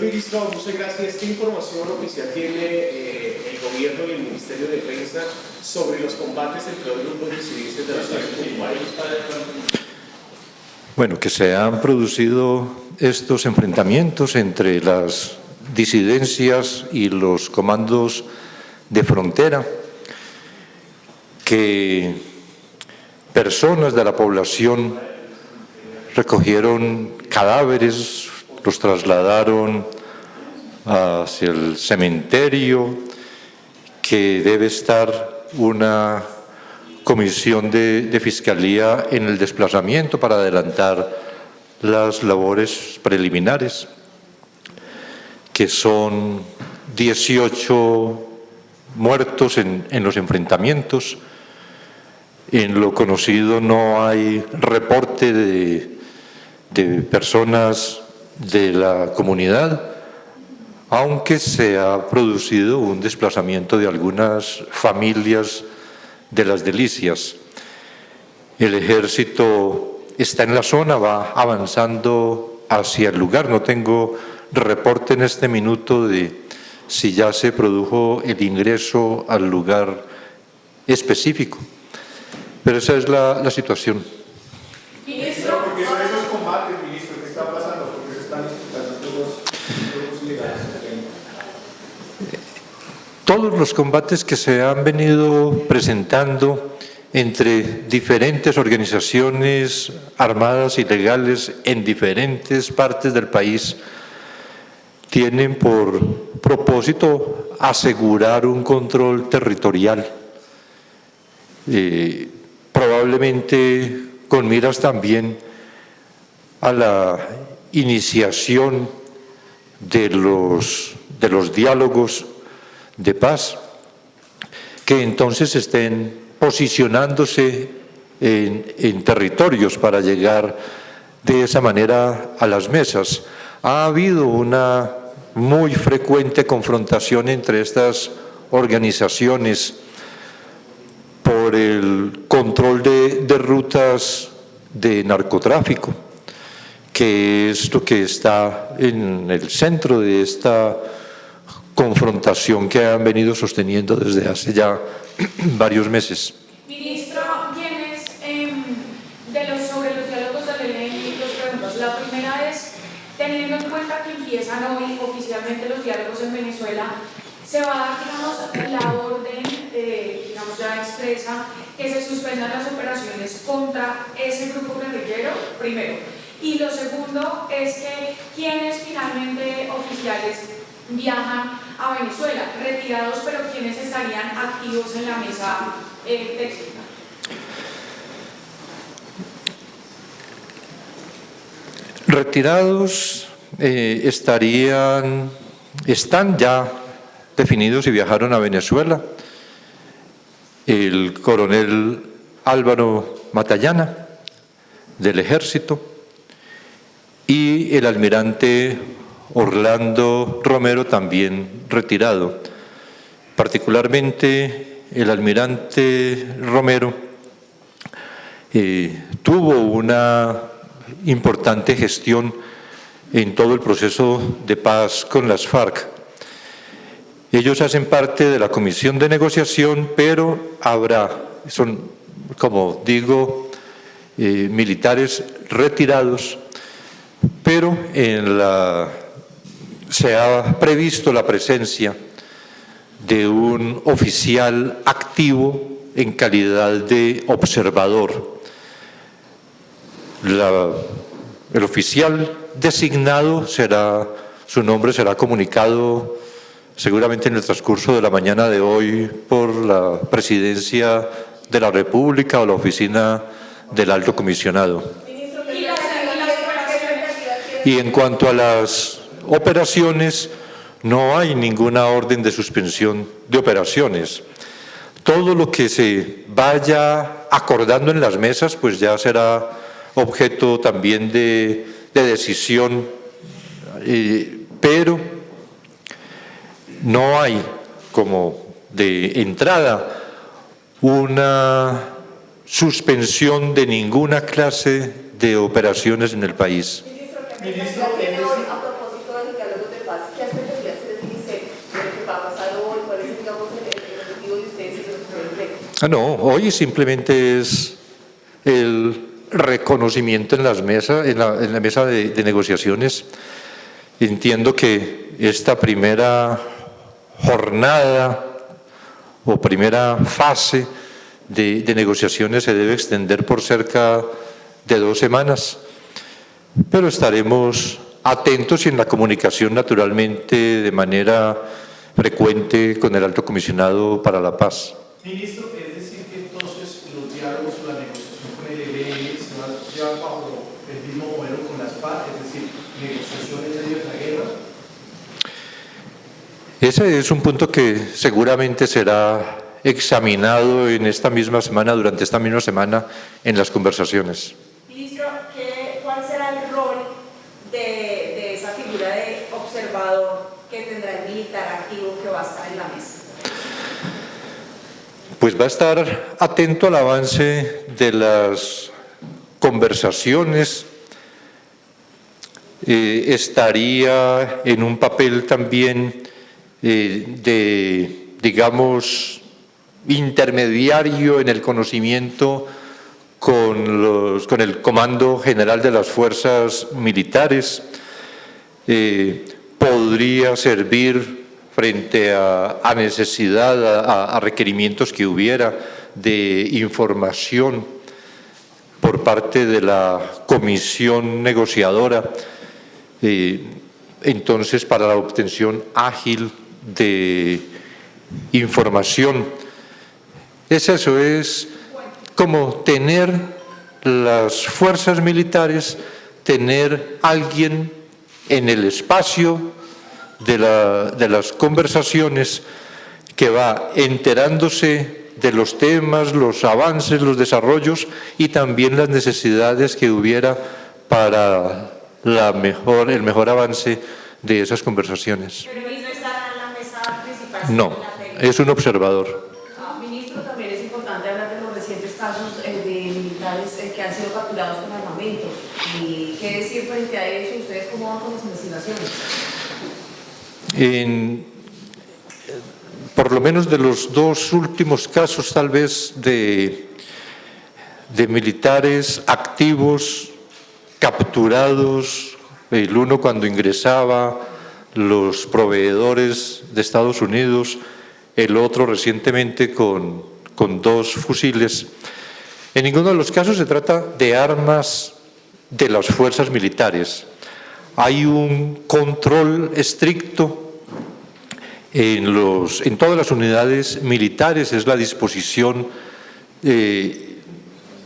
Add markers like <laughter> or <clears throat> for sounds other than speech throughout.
Ministro, muchas gracias. ¿Qué información oficial tiene eh, el Gobierno y el Ministerio de Defensa sobre los combates entre los grupos disidentes de la de Bueno, que se han producido estos enfrentamientos entre las disidencias y los comandos de frontera, que personas de la población recogieron cadáveres, los trasladaron hacia el cementerio, que debe estar una comisión de, fiscalía en el desplazamiento para adelantar las labores preliminares, que son 18 muertos en, los enfrentamientos, en lo conocido no hay reporte de personas de la comunidad, aunque se ha producido un desplazamiento de algunas familias de las delicias. El ejército está en la zona, va avanzando hacia el lugar. No tengo reporte en este minuto de si ya se produjo el ingreso al lugar específico. Pero esa es la, la situación. Todos los combates que se han venido presentando entre diferentes organizaciones armadas y legales en diferentes partes del país tienen por propósito asegurar un control territorial. Eh, probablemente con miras también a la iniciación de los, de los diálogos de paz, que entonces estén posicionándose en, territorios para llegar de esa manera a las mesas. Ha habido una muy frecuente confrontación entre estas organizaciones por el control de, de, rutas de narcotráfico, que es lo que está en el centro de esta confrontación que han venido sosteniendo desde hace ya <clears throat> varios meses. Ministro, ¿quiénes eh, de los, sobre los diálogos de la ley los preguntas? La primera es, teniendo en cuenta que empiezan hoy oficialmente los diálogos en Venezuela, se va a dar, digamos, la orden, eh, digamos, ya expresa, que se suspendan las operaciones contra ese grupo guerrillero, primero. Y lo segundo es que quienes finalmente oficiales viajan a Venezuela, retirados, pero quienes estarían activos en la mesa eh, técnica. Retirados eh, estarían, están ya definidos y viajaron a Venezuela. El coronel Álvaro Matallana, del ejército, y el almirante Orlando Romero, también retirado. Particularmente el almirante Romero eh, tuvo una importante gestión en todo el proceso de paz con las FARC. Ellos hacen parte de la comisión de negociación, pero habrá, son, como digo, eh, militares retirados, pero en la, se ha previsto la presencia de un oficial activo en calidad de observador. La, el oficial designado será, su nombre será comunicado seguramente en el transcurso de la mañana de hoy por la Presidencia de la República o la Oficina del Alto Comisionado. Y en cuanto a las operaciones, no hay ninguna orden de suspensión de operaciones. Todo lo que se vaya acordando en las mesas, pues ya será objeto también de, de decisión, pero no hay como de entrada una suspensión de ninguna clase de operaciones en el país. Ministro, a propósito del diálogo de paz, ¿qué expectativas tiene el ministerio de lo que va a pasar hoy? ¿Cuál es, digamos, el, el objetivo de ustedes y de los que ustedes Ah, no, hoy simplemente es el reconocimiento en, las en, la, mesa de, negociaciones. Entiendo que esta primera jornada o primera fase de, de negociaciones se debe extender por cerca de dos semanas, pero estaremos atentos y en la comunicación naturalmente de manera frecuente con el Alto Comisionado para la Paz. Ministro, es decir que entonces los diálogos o la negociación con el ELN se van a llevar bajo el mismo modelo con las FARC, es decir, negociación en medio de la guerra. Ese es un punto que seguramente será examinado en esta misma semana, durante esta misma semana, en las conversaciones. Ministro, ¿qué, ¿cuál será el rol de, de esa figura de observador que tendrá el militar activo que va a estar en la mesa? Pues va a estar atento al avance de las conversaciones, eh, estaría en un papel también eh, de, digamos, intermediario en el conocimiento con, los, con el Comando General de las Fuerzas Militares, eh, podría servir frente a, a necesidad, a, a requerimientos que hubiera de información por parte de la comisión negociadora, eh, entonces para la obtención ágil de información. Es eso, es como tener las fuerzas militares, tener alguien en el espacio de, la, de las conversaciones que va enterándose de los temas, los avances, los desarrollos y también las necesidades que hubiera para la mejor, el mejor avance de esas conversaciones. Pero no estará en la mesa principal. No, es un observador. Ah, Ministro, también es importante hablar de los recientes casos eh, de militares eh, que han sido capturados con armamento. ¿Y qué decir frente a eso? ¿Ustedes cómo van con las investigaciones? En, por lo menos de los dos últimos casos tal vez de, militares activos capturados, el uno cuando ingresaba, los proveedores de Estados Unidos, el otro recientemente con dos fusiles. En ninguno de los casos se trata de armas de las fuerzas militares. Hay un control estricto en, todas las unidades militares, es la disposición eh,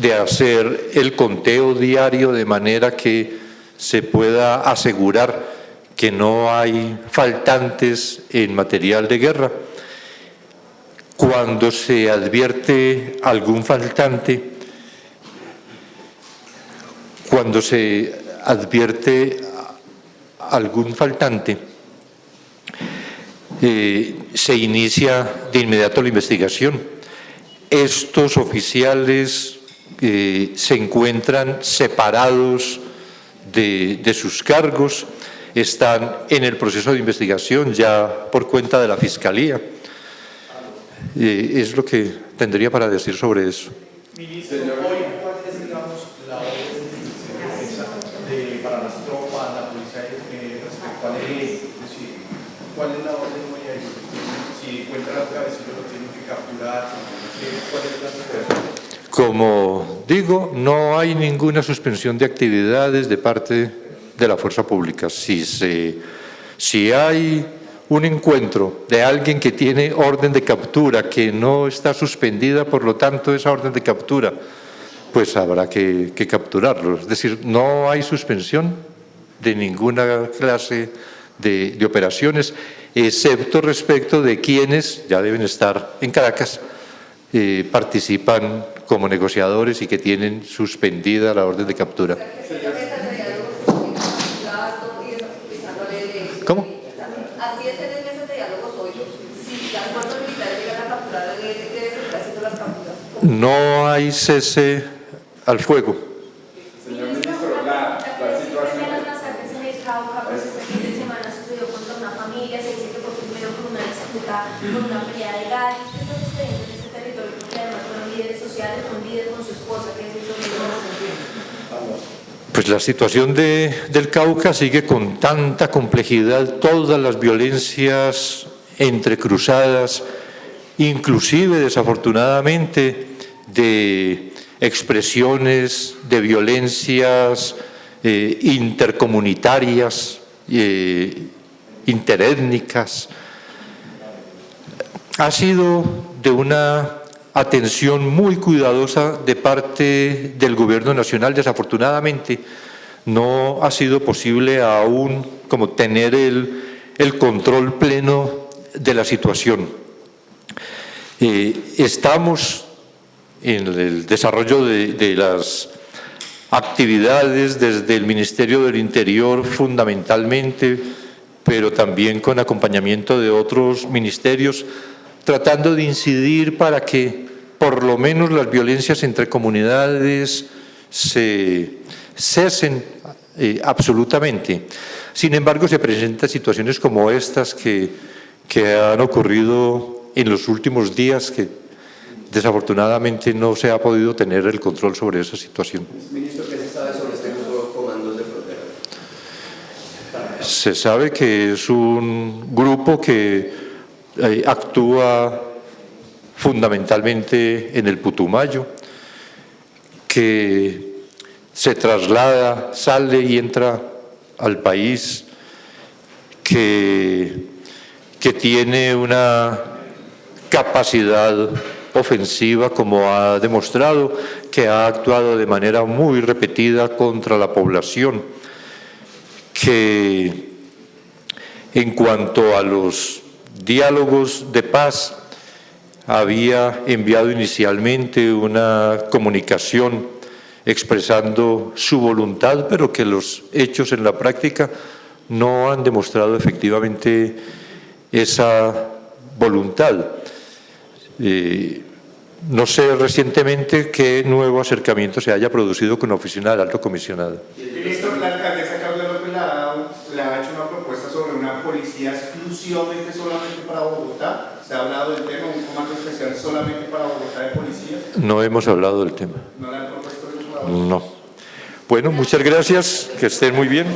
de hacer el conteo diario de manera que se pueda asegurar que no hay faltantes en material de guerra. Cuando se advierte algún faltante, cuando se advierte algún faltante, eh, se inicia de inmediato la investigación. Estos oficiales eh, se encuentran separados de, de sus cargos, están en el proceso de investigación ya por cuenta de la Fiscalía. Eh, es lo que tendría para decir sobre eso hoy, ¿cuál es, digamos, la orden de defensa de, para las tropas, la policía, eh, respecto al ELN? Es decir, ¿cuál es la orden hoy ahí? Si encuentran al cabecillo, lo tienen que capturar. ¿Cuál es la situación? Como digo, no hay ninguna suspensión de actividades de parte de la fuerza pública. Si, se, si hay un encuentro de alguien que tiene orden de captura, que no está suspendida, por lo tanto, esa orden de captura, pues habrá que, que capturarlo. Es decir, no hay suspensión de ninguna clase de, de operaciones, excepto respecto de quienes ya deben estar en Caracas, eh, participan como negociadores y que tienen suspendida la orden de captura. ¿Cómo? No hay cese al fuego. Señor Ministro, la, la situación... de las masacres en el Cauca, pues este fin de semana sucedió con familia, se dice que fue primero por una disputa, por una pelea de gallos. ¿Qué está sucediendo en este territorio? Porque además fueron líderes sociales, fue un líder con su esposa, que es el Pues la situación de- del Cauca sigue con tanta complejidad, todas las violencias entrecruzadas, inclusive desafortunadamente de expresiones de violencias eh, intercomunitarias, eh, interétnicas, ha sido de una atención muy cuidadosa de parte del Gobierno Nacional. Desafortunadamente, no ha sido posible aún como tener el, control pleno de la situación. Eh, estamos en el desarrollo de, de las actividades desde el Ministerio del Interior fundamentalmente, pero también con acompañamiento de otros ministerios, tratando de incidir para que por lo menos las violencias entre comunidades se cesen eh, absolutamente. Sin embargo, se presentan situaciones como estas que, que han ocurrido en los últimos días, que desafortunadamente no se ha podido tener el control sobre esa situación. Ministro, ¿qué se sabe sobre este grupo de comandos de frontera? Se sabe que es un grupo que eh, actúa fundamentalmente en el Putumayo, que se traslada, sale y entra al país, que, que tiene una capacidad ofensiva como ha demostrado, que ha actuado de manera muy repetida contra la población, que en cuanto a los diálogos de paz, había enviado inicialmente una comunicación expresando su voluntad, pero que los hechos en la práctica no han demostrado efectivamente esa voluntad. Eh, no sé recientemente qué nuevo acercamiento se haya producido con la oficina del alto comisionado. Ministro, la alcaldesa López ha hecho una propuesta sobre una policía exclusivamente solamente para Bogotá. ¿Se ha hablado del tema, un comando especial solamente para Bogotá de policías? No hemos hablado del tema. ¿No le han propuesto eso? No. Bueno, muchas gracias, que estén muy bien.